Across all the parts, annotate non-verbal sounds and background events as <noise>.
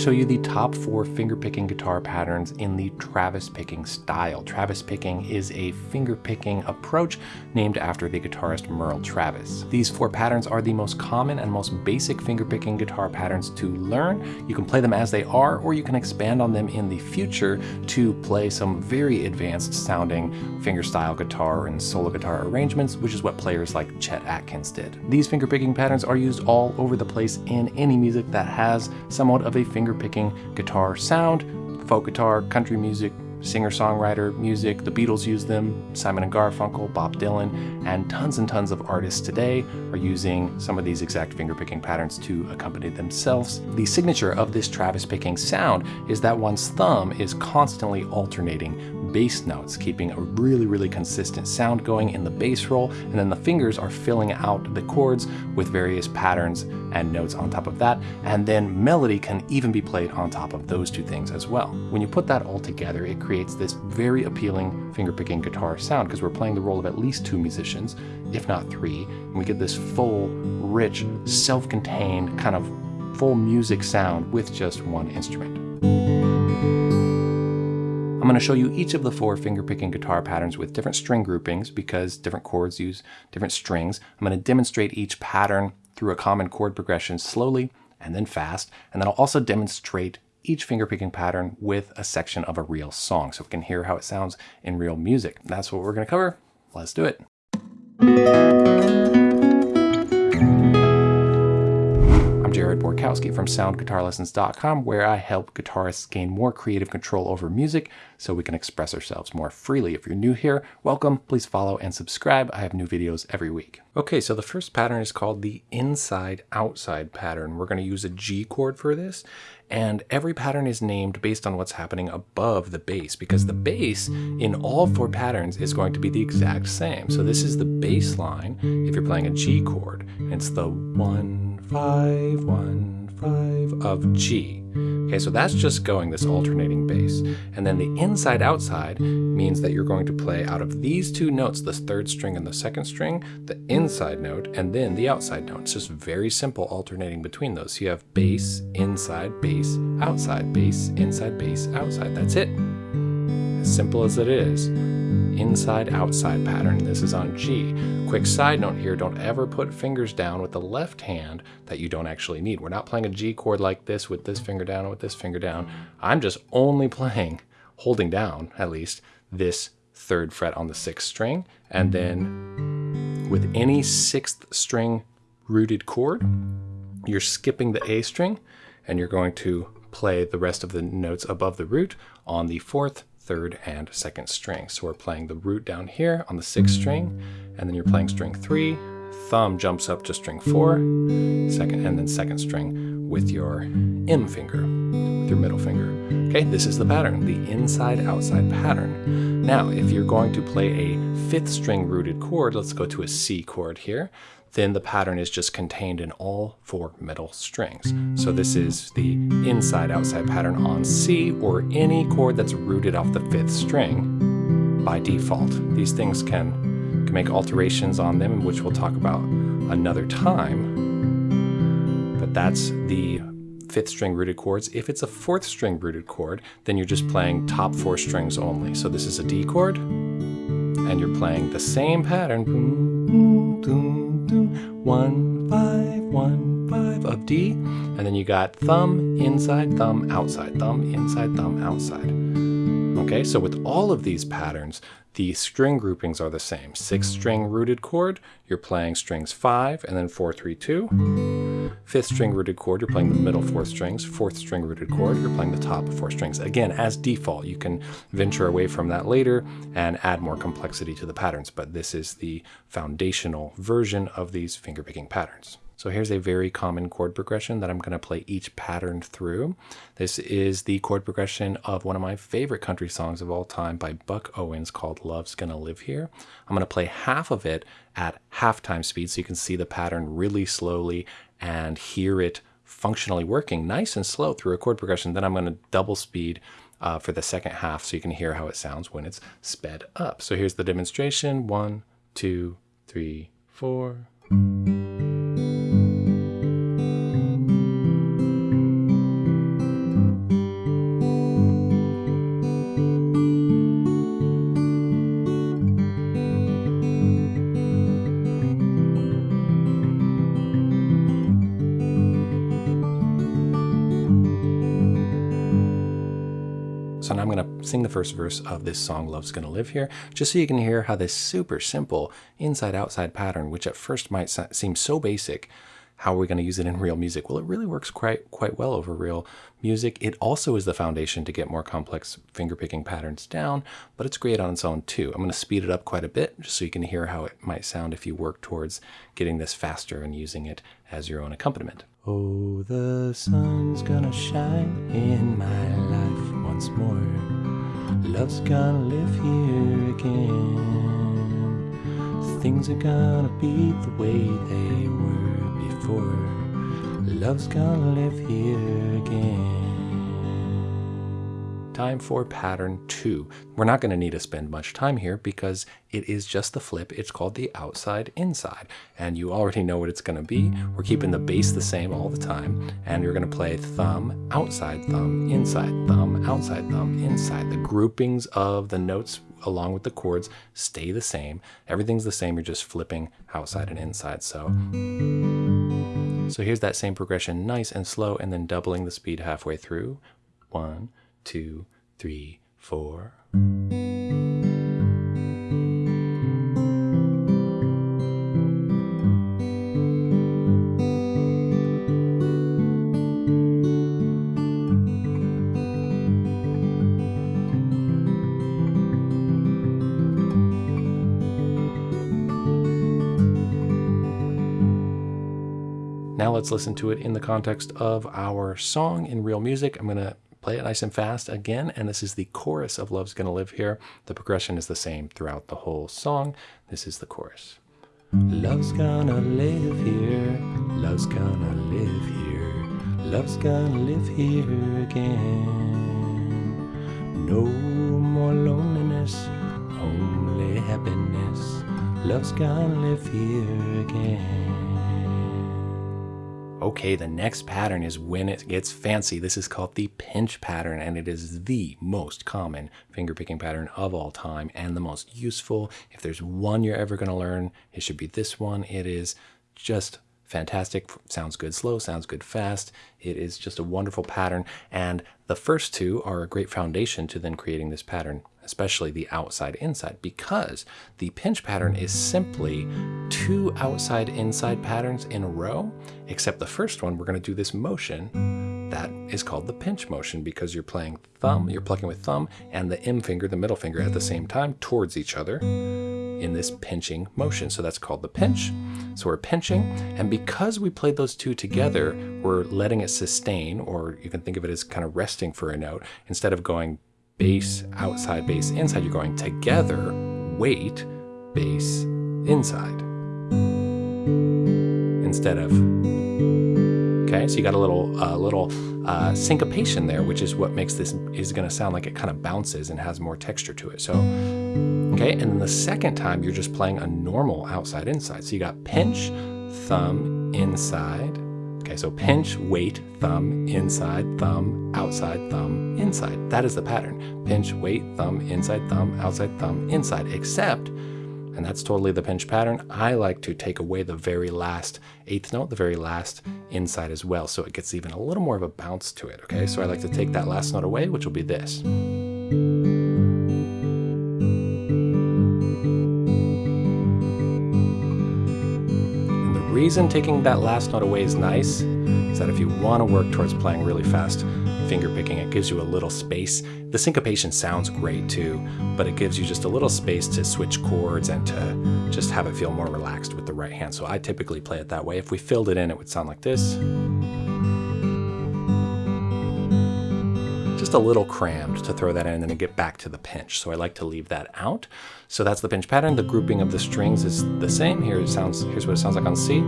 show you the top four finger picking guitar patterns in the Travis picking style. Travis picking is a finger picking approach named after the guitarist Merle Travis. These four patterns are the most common and most basic finger picking guitar patterns to learn. You can play them as they are, or you can expand on them in the future to play some very advanced sounding fingerstyle guitar and solo guitar arrangements, which is what players like Chet Atkins did. These finger picking patterns are used all over the place in any music that has somewhat of a finger picking guitar sound, folk guitar, country music, singer-songwriter music. The Beatles use them, Simon and Garfunkel, Bob Dylan, and tons and tons of artists today are using some of these exact finger-picking patterns to accompany themselves. The signature of this Travis picking sound is that one's thumb is constantly alternating bass notes, keeping a really, really consistent sound going in the bass role, and then the fingers are filling out the chords with various patterns and notes on top of that, and then melody can even be played on top of those two things as well. When you put that all together, it creates this very appealing fingerpicking guitar sound because we're playing the role of at least two musicians, if not three, and we get this full, rich, self-contained kind of full music sound with just one instrument. I'm going to show you each of the four fingerpicking guitar patterns with different string groupings because different chords use different strings. I'm going to demonstrate each pattern through a common chord progression slowly and then fast, and then I'll also demonstrate each fingerpicking pattern with a section of a real song so we can hear how it sounds in real music. That's what we're going to cover. Let's do it. Jared Borkowski from SoundGuitarLessons.com, where I help guitarists gain more creative control over music so we can express ourselves more freely. If you're new here, welcome. Please follow and subscribe. I have new videos every week. Okay, so the first pattern is called the inside-outside pattern. We're going to use a G chord for this, and every pattern is named based on what's happening above the bass because the bass in all four patterns is going to be the exact same. So this is the bass line if you're playing a G chord. It's the one, five, one, five of G. Okay, so that's just going this alternating bass. And then the inside outside means that you're going to play out of these two notes, the third string and the second string, the inside note, and then the outside note. It's just very simple alternating between those. So you have bass, inside, bass, outside, bass, inside, bass, outside. That's it. As simple as it is inside-outside pattern. This is on G. Quick side note here, don't ever put fingers down with the left hand that you don't actually need. We're not playing a G chord like this with this finger down and with this finger down. I'm just only playing, holding down at least, this third fret on the sixth string. And then with any sixth string rooted chord, you're skipping the A string and you're going to play the rest of the notes above the root on the fourth, third and second string. So we're playing the root down here on the sixth string, and then you're playing string three, thumb jumps up to string four, second, and then second string with your M finger, with your middle finger. Okay, this is the pattern, the inside-outside pattern. Now, if you're going to play a fifth string rooted chord, let's go to a C chord here then the pattern is just contained in all four middle strings. So this is the inside-outside pattern on C or any chord that's rooted off the fifth string by default. These things can, can make alterations on them, which we'll talk about another time. But that's the fifth string rooted chords. If it's a fourth string rooted chord, then you're just playing top four strings only. So this is a D chord, and you're playing the same pattern. One, five, one, five of D. And then you got thumb, inside, thumb, outside, thumb, inside, thumb, outside. Okay, so with all of these patterns, the string groupings are the same. Six string rooted chord, you're playing strings five and then four, three, two. Fifth string rooted chord, you're playing the middle four strings. Fourth string rooted chord, you're playing the top four strings. Again, as default, you can venture away from that later and add more complexity to the patterns, but this is the foundational version of these fingerpicking patterns. So here's a very common chord progression that I'm going to play each pattern through. This is the chord progression of one of my favorite country songs of all time by Buck Owens called Love's Gonna Live Here. I'm going to play half of it at halftime speed so you can see the pattern really slowly and hear it functionally working nice and slow through a chord progression. Then I'm going to double speed uh, for the second half so you can hear how it sounds when it's sped up. So here's the demonstration. One, two, three, four. Sing the first verse of this song, Love's Gonna Live Here, just so you can hear how this super simple inside outside pattern, which at first might seem so basic, how are we going to use it in real music? Well, it really works quite quite well over real music. It also is the foundation to get more complex fingerpicking patterns down, but it's great on its own too. I'm going to speed it up quite a bit just so you can hear how it might sound if you work towards getting this faster and using it as your own accompaniment. Oh, the sun's gonna shine in my life once more. Love's gonna live here again. Things are gonna be the way they were before. Love's gonna live here again. Time for pattern two. We're not going to need to spend much time here because it is just the flip. It's called the outside inside. And you already know what it's going to be. We're keeping the bass the same all the time. And you're going to play thumb, outside thumb, inside thumb, outside thumb, inside. The groupings of the notes along with the chords stay the same. Everything's the same. You're just flipping outside and inside. So, so here's that same progression, nice and slow, and then doubling the speed halfway through. One, two, three, four. Now let's listen to it in the context of our song in real music. I'm going to play it nice and fast again, and this is the chorus of Love's Gonna Live Here. The progression is the same throughout the whole song. This is the chorus. Love's gonna live here, love's gonna live here, love's gonna live here again. No more loneliness, only happiness, love's gonna live here again. Okay, the next pattern is when it gets fancy. This is called the pinch pattern, and it is the most common fingerpicking pattern of all time and the most useful. If there's one you're ever going to learn, it should be this one. It is just fantastic. Sounds good slow, sounds good fast. It is just a wonderful pattern. And the first two are a great foundation to then creating this pattern especially the outside inside, because the pinch pattern is simply two outside inside patterns in a row, except the first one, we're going to do this motion that is called the pinch motion because you're playing thumb, you're plucking with thumb and the M finger, the middle finger at the same time towards each other in this pinching motion. So that's called the pinch. So we're pinching, and because we played those two together, we're letting it sustain, or you can think of it as kind of resting for a note, instead of going bass, outside, bass, inside. You're going together, wait, bass, inside. Instead of, okay, so you got a little, uh, little uh, syncopation there, which is what makes this, is gonna sound like it kind of bounces and has more texture to it. So, okay, and then the second time you're just playing a normal outside, inside. So you got pinch, thumb, inside, Okay, so pinch, wait, thumb, inside, thumb, outside, thumb, inside. That is the pattern. Pinch, wait, thumb, inside, thumb, outside, thumb, inside. Except, and that's totally the pinch pattern, I like to take away the very last eighth note, the very last inside as well, so it gets even a little more of a bounce to it, okay? So I like to take that last note away, which will be this. Reason taking that last note away is nice is that if you want to work towards playing really fast finger picking, it gives you a little space. The syncopation sounds great too, but it gives you just a little space to switch chords and to just have it feel more relaxed with the right hand. So I typically play it that way. If we filled it in, it would sound like this. just a little crammed to throw that in and then get back to the pinch. So I like to leave that out. So that's the pinch pattern. The grouping of the strings is the same. Here it sounds, here's what it sounds like on C.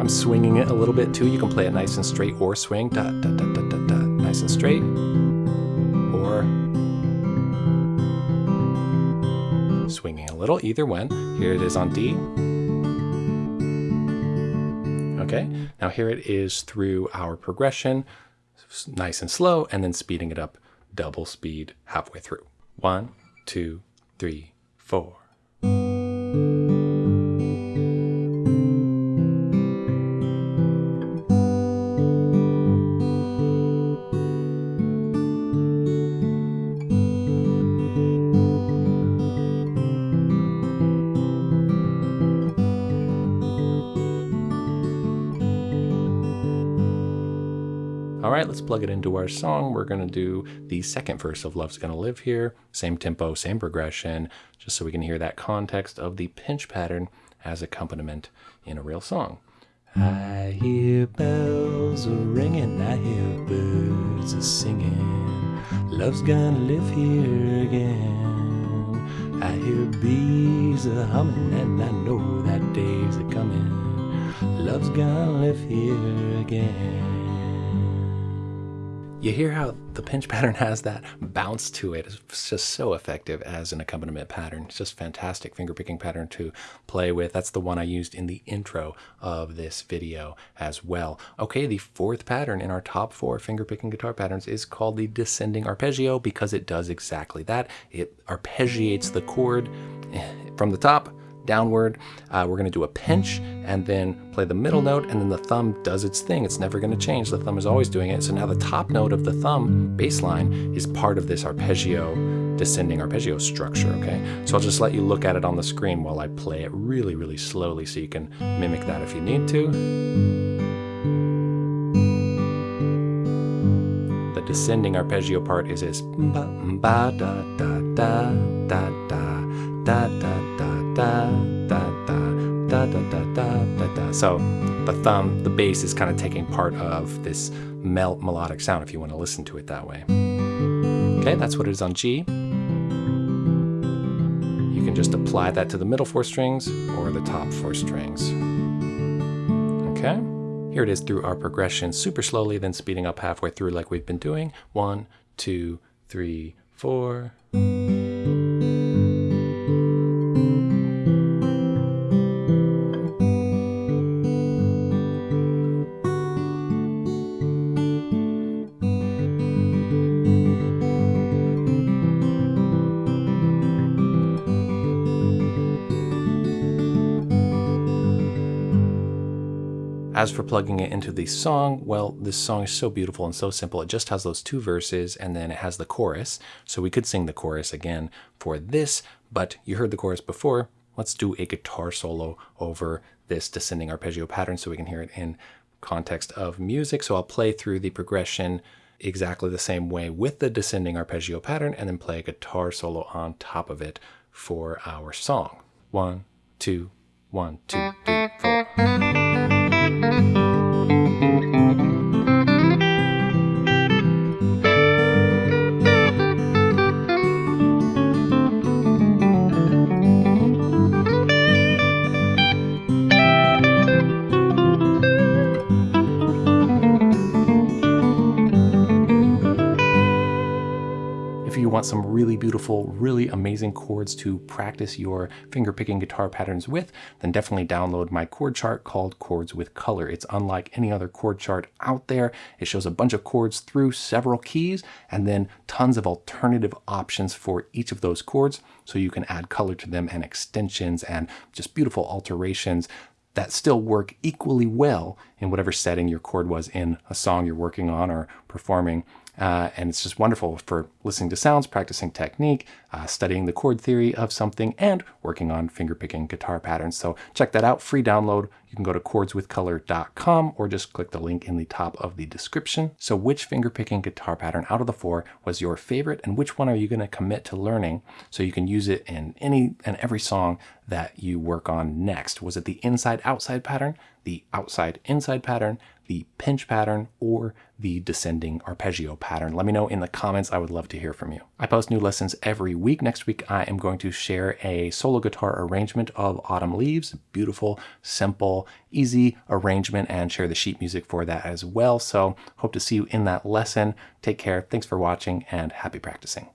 I'm swinging it a little bit too. You can play it nice and straight or swing, da, da, da, da, da, da, nice and straight. Or swinging a little, either one. Here it is on D. Okay, now here it is through our progression nice and slow, and then speeding it up double speed halfway through. One, two, three, four. Let's plug it into our song. We're gonna do the second verse of Love's Gonna Live here. Same tempo, same progression, just so we can hear that context of the pinch pattern as accompaniment in a real song. I hear bells a ringing, I hear birds a singing. Love's gonna live here again. I hear bees a humming, and I know that day's a coming. Love's gonna live here again. You hear how the pinch <laughs> pattern has that bounce to it. It's just so effective as an accompaniment pattern. It's just fantastic fingerpicking pattern to play with. That's the one I used in the intro of this video as well. Okay, the fourth pattern in our top four fingerpicking guitar patterns is called the descending arpeggio because it does exactly that. It arpeggiates the chord <laughs> from the top downward. Uh, we're going to do a pinch and then play the middle note and then the thumb does its thing. It's never going to change. The thumb is always doing it. So now the top note of the thumb bass line is part of this arpeggio, descending arpeggio structure, okay? So I'll just let you look at it on the screen while I play it really, really slowly so you can mimic that if you need to. The descending arpeggio part is this ba, ba da da da da da da da da da da da da da da da. So the thumb, the bass is kind of taking part of this mel melodic sound if you want to listen to it that way. Okay, that's what it is on G. You can just apply that to the middle four strings or the top four strings. Okay, here it is through our progression super slowly, then speeding up halfway through like we've been doing. One, two, three, four. As for plugging it into the song, well, this song is so beautiful and so simple. It just has those two verses and then it has the chorus. So we could sing the chorus again for this, but you heard the chorus before. Let's do a guitar solo over this descending arpeggio pattern so we can hear it in context of music. So I'll play through the progression exactly the same way with the descending arpeggio pattern and then play a guitar solo on top of it for our song. One, two, one, two, want some really beautiful, really amazing chords to practice your finger picking guitar patterns with, then definitely download my chord chart called Chords with Color. It's unlike any other chord chart out there. It shows a bunch of chords through several keys and then tons of alternative options for each of those chords so you can add color to them and extensions and just beautiful alterations that still work equally well in whatever setting your chord was in a song you're working on or performing. Uh, and it's just wonderful for listening to sounds, practicing technique, uh, studying the chord theory of something, and working on fingerpicking guitar patterns. So check that out, free download. You can go to chordswithcolor.com or just click the link in the top of the description. So which fingerpicking guitar pattern out of the four was your favorite and which one are you gonna commit to learning so you can use it in any and every song that you work on next? Was it the inside-outside pattern, the outside-inside pattern, the pinch pattern, or the descending arpeggio pattern? Let me know in the comments. I would love to hear from you. I post new lessons every week. Next week, I am going to share a solo guitar arrangement of Autumn Leaves. Beautiful, simple, easy arrangement and share the sheet music for that as well. So hope to see you in that lesson. Take care. Thanks for watching and happy practicing.